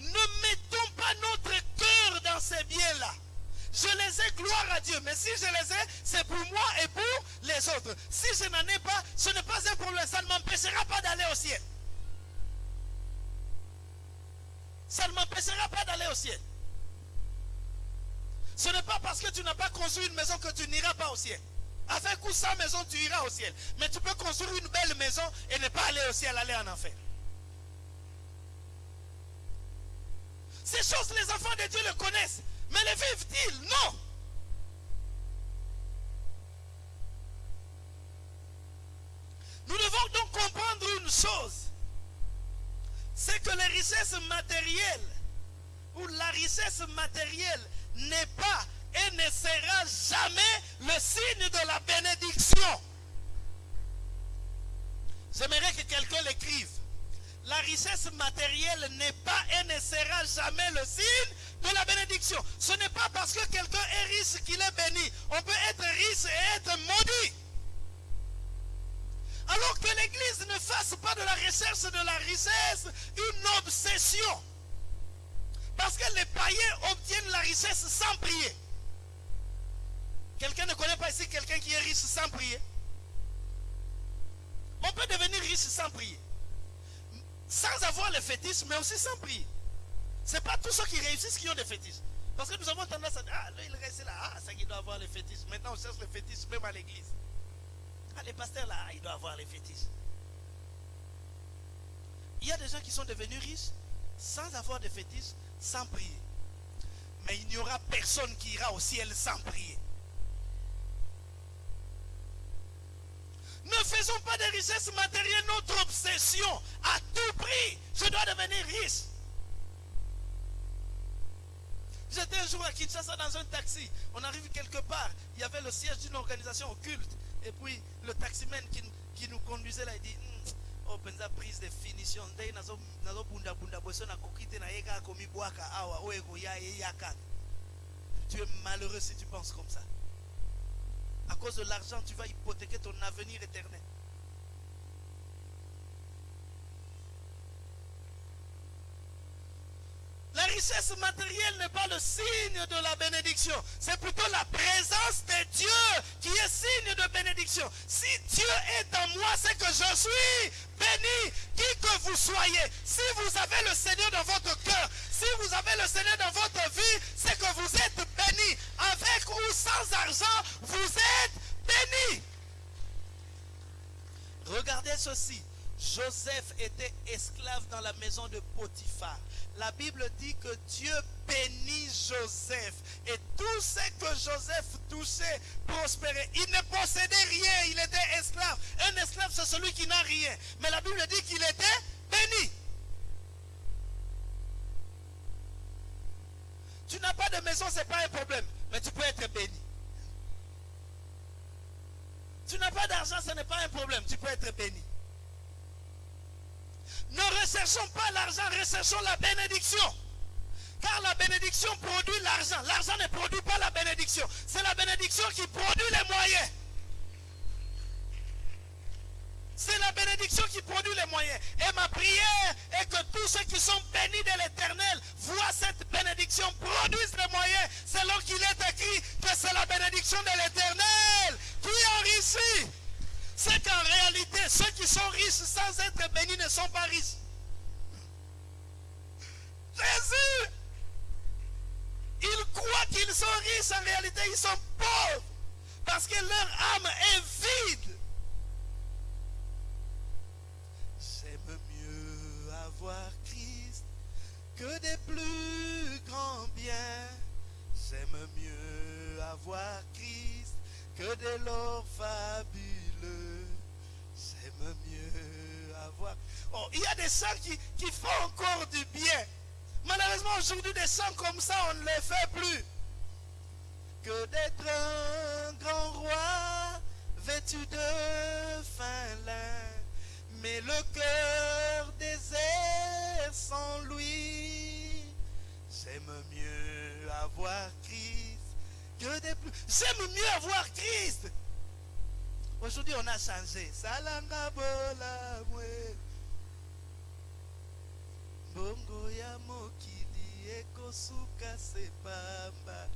Ne mettons pas notre cœur dans ces biens-là. Je les ai, gloire à Dieu. Mais si je les ai, c'est pour moi et pour les autres. Si je n'en ai pas, ce n'est pas un problème. Ça ne m'empêchera pas d'aller au ciel. Ça ne m'empêchera pas d'aller au ciel. Ce n'est pas parce que tu n'as pas construit une maison que tu n'iras pas au ciel. Avec ou sans maison, tu iras au ciel. Mais tu peux construire une belle maison et ne pas aller au ciel, aller en enfer. Ces choses, les enfants de Dieu le connaissent. Mais les vivent-ils? Non. Nous devons donc comprendre une chose. C'est que les richesses matérielles ou la richesse matérielle n'est pas et ne sera jamais le signe de la bénédiction. J'aimerais que quelqu'un l'écrive. La richesse matérielle n'est pas et ne sera jamais le signe de la bénédiction. Ce n'est pas parce que quelqu'un est riche qu'il est béni. On peut être riche et être maudit. Alors que l'Église ne fasse pas de la recherche de la richesse une obsession. Parce que les païens obtiennent la richesse sans prier. Quelqu'un ne connaît pas ici quelqu'un qui est riche sans prier? On peut devenir riche sans prier. Sans avoir le fétiche, mais aussi sans prier. Ce n'est pas tous ceux qui réussissent qui ont des fétiches. Parce que nous avons tendance à dire, ah, lui, il reste là, ah, ça, il doit avoir les fétiches. Maintenant, on cherche les fétiches même à l'église. Ah, les pasteurs là, il doit avoir les fétiches. Il y a des gens qui sont devenus riches sans avoir de fétiches, sans prier. Mais il n'y aura personne qui ira au ciel sans prier. Ne faisons pas des richesses matérielles notre obsession. À tout prix, je dois devenir riche. J'étais un jour à Kinshasa dans un taxi. On arrive quelque part. Il y avait le siège d'une organisation occulte. Et puis le taximan qui, nous conduisait là, il dit Hmm, Oh, prise de finition. Tu es malheureux si tu penses comme ça. À cause de l'argent, tu vas hypothéquer ton avenir éternel. La richesse matérielle n'est pas le signe de la bénédiction. C'est plutôt la présence de Dieu qui est signe de bénédiction. Si Dieu est en moi, c'est que je suis béni, qui que vous soyez. Si vous avez le Seigneur dans votre cœur, Joseph était esclave dans la maison de Potiphar. La Bible dit que Dieu bénit Joseph. Et tout ce que Joseph touchait prospérait. Il ne possédait rien, il était esclave. Un esclave, c'est celui qui n'a rien. Mais la Bible dit qu'il était béni. Tu n'as pas de maison, ce n'est pas un problème. Mais tu peux être béni. Tu n'as pas d'argent, ce n'est pas un problème. Tu peux être béni. Ne recherchons pas l'argent, recherchons la bénédiction. Car la bénédiction produit l'argent. L'argent ne produit pas la bénédiction. C'est la bénédiction qui produit les moyens. C'est la bénédiction qui produit les moyens. Et ma prière est que tous ceux qui sont bénis de l'éternel voient cette bénédiction, produisent les moyens, selon qu'il est écrit que c'est la bénédiction de l'éternel qui enrichit c'est qu'en réalité, ceux qui sont riches sans être bénis ne sont pas riches. Jésus, ils croient qu'ils sont riches, en réalité ils sont pauvres. Parce que leur âme est vide. J'aime mieux avoir Christ que des plus grands biens. J'aime mieux avoir Christ que de l'or. Mieux avoir. Oh, il y a des saints qui, font encore du bien. Malheureusement, aujourd'hui, des saints comme ça, on ne les fait plus. Que d'être un grand roi vêtu de fin lin, mais le cœur désert sans lui. J'aime mieux avoir Christ que des plus. J'aime mieux avoir Christ. Aujourd'hui, on a changé. Salanga bola mwe. bongo ya mokili ekosuka se pamba.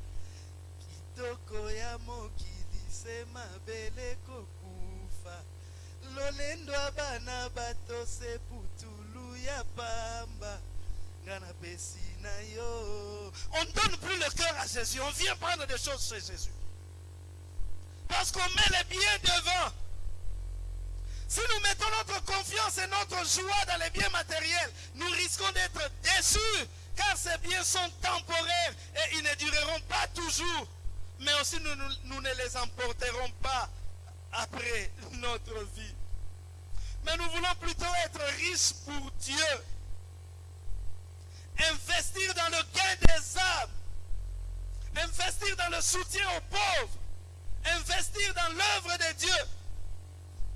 Kitoko ya mokili se mabele kokufa. Lolendo ya bana bato se putulu ya pamba. On donne plus le cœur à Jésus. On vient prendre des choses chez Jésus parce qu'on met les biens devant si nous mettons notre confiance et notre joie dans les biens matériels, nous risquons d'être déçus, car ces biens sont temporaires et ils ne dureront pas toujours. Mais aussi nous, ne les emporterons pas après notre vie. Mais nous voulons plutôt être riches pour Dieu. Investir dans le gain des âmes. Investir dans le soutien aux pauvres. De Dieu.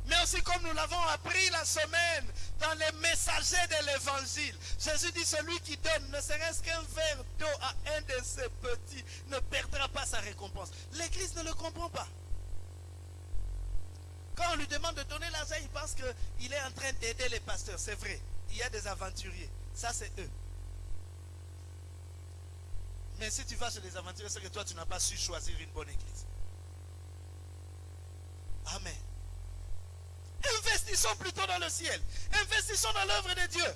Mais aussi comme nous l'avons appris la semaine dans les messagers de l'évangile. Jésus dit celui qui donne ne serait-ce qu'un verre d'eau à un de ses petits ne perdra pas sa récompense. L'église ne le comprend pas. Quand on lui demande de donner l'argent, il pense qu'il est en train d'aider les pasteurs. C'est vrai. Il y a des aventuriers. Ça, c'est eux. Mais si tu vas chez les aventuriers, c'est que toi, tu n'as pas su choisir une bonne église. Amen. Investissons plutôt dans le ciel. Investissons dans l'œuvre de Dieu.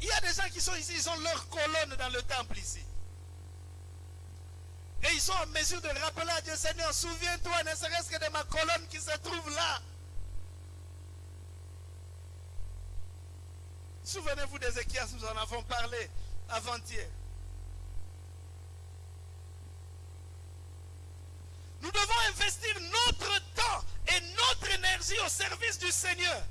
Il y a des gens qui sont ici, ils ont leur colonne dans le temple ici. Et ils sont en mesure de rappeler à Dieu, Seigneur, souviens-toi, ne serait-ce que de ma colonne qui se trouve là. Souvenez-vous d'Ézéchias, nous en avons parlé avant-hier. Nous devons investir service du Seigneur.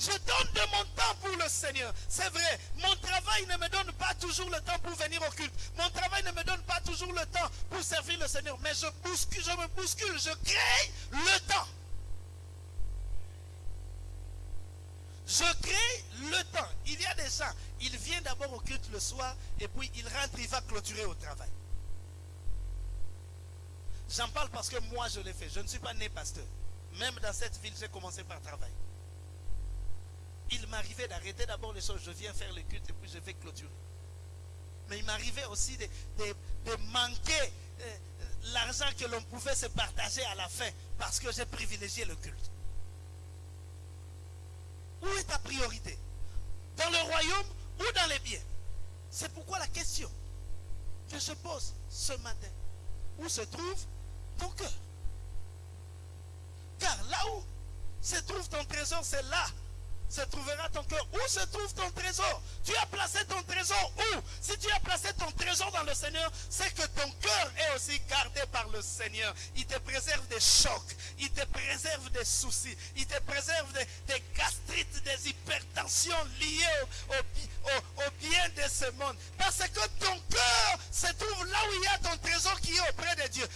Je donne de mon temps pour le Seigneur. C'est vrai, mon travail ne me donne pas toujours le temps pour venir au culte. Mon travail ne me donne pas toujours le temps pour servir le Seigneur. Mais je bouscule, je me bouscule, je crée le temps. Je crée le temps. Il y a des gens, il vient d'abord au culte le soir et puis il rentre, il va clôturer au travail. J'en parle parce que moi je l'ai fait. Je ne suis pas né pasteur. Même dans cette ville, j'ai commencé par travailler. Il m'arrivait d'arrêter d'abord les choses. Je viens faire le culte et puis je vais clôturer. Mais il m'arrivait aussi de, manquer euh, l'argent que l'on pouvait se partager à la fin parce que j'ai privilégié le culte. Où est ta priorité? Dans le royaume ou dans les biens? C'est pourquoi la question que je pose ce matin, où se trouve ton cœur? Là où se trouve ton trésor, c'est là se trouvera ton cœur. Où se trouve ton trésor? Tu as placé ton trésor où? Si tu as placé ton trésor dans le Seigneur, c'est que ton cœur est aussi gardé par le Seigneur. Il te préserve des chocs, il te préserve des soucis, il te préserve des, des gastrites, des hypertensions liées au, au bi- au- au bien de ce monde. Parce que ton cœur se trouve là où il y a ton trésor qui est auprès de Dieu.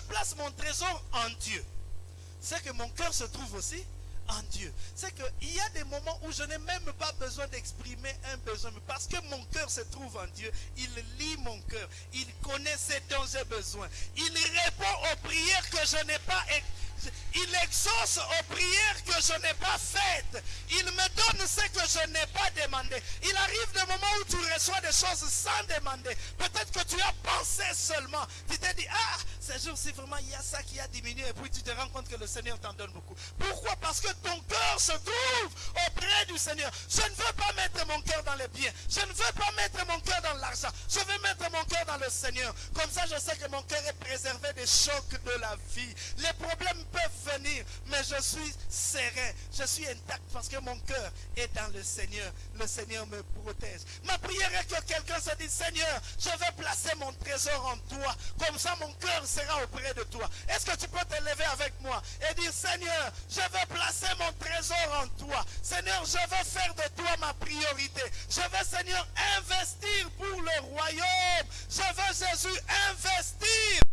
Place mon trésor en Dieu, c'est que mon cœur se trouve aussi en Dieu. C'est qu'il y a des moments où je n'ai même pas besoin d'exprimer un besoin. Parce que mon cœur se trouve en Dieu. Il lit mon cœur. Il connaît ce dont j'ai besoin. Il répond aux prières que je n'ai pas il exauce aux prières que je n'ai pas faites. Il me donne ce que je n'ai pas demandé. Il arrive des moments où tu reçois des choses sans demander. Peut-être que tu as pensé seulement. Tu t'es dit, ah, ces jours-ci vraiment il y a ça qui a diminué. Et puis tu te rends compte que le Seigneur t'en donne beaucoup. Pourquoi? Parce que ton cœur se trouve auprès du Seigneur. Je ne veux pas mettre mon cœur dans les biens. Je ne veux pas mettre mon cœur dans l'argent. Je veux mettre mon cœur dans le Seigneur. Comme ça, je sais que mon cœur est préservé des chocs de la vie. Les problèmes peuvent venir, mais je suis serein. Je suis intact parce que mon cœur est dans le Seigneur. Le Seigneur me protège. Ma prière est que quelqu'un se dise, Seigneur, je vais placer mon trésor en toi. Comme ça, mon cœur sera auprès de toi. Est-ce que tu peux te lever avec moi et dire, Seigneur, je vais placer mon trésor en toi. Seigneur, je vais faire de toi ma priorité. Je vais, Seigneur, investir pour le royaume. Je veux, Jésus, investir.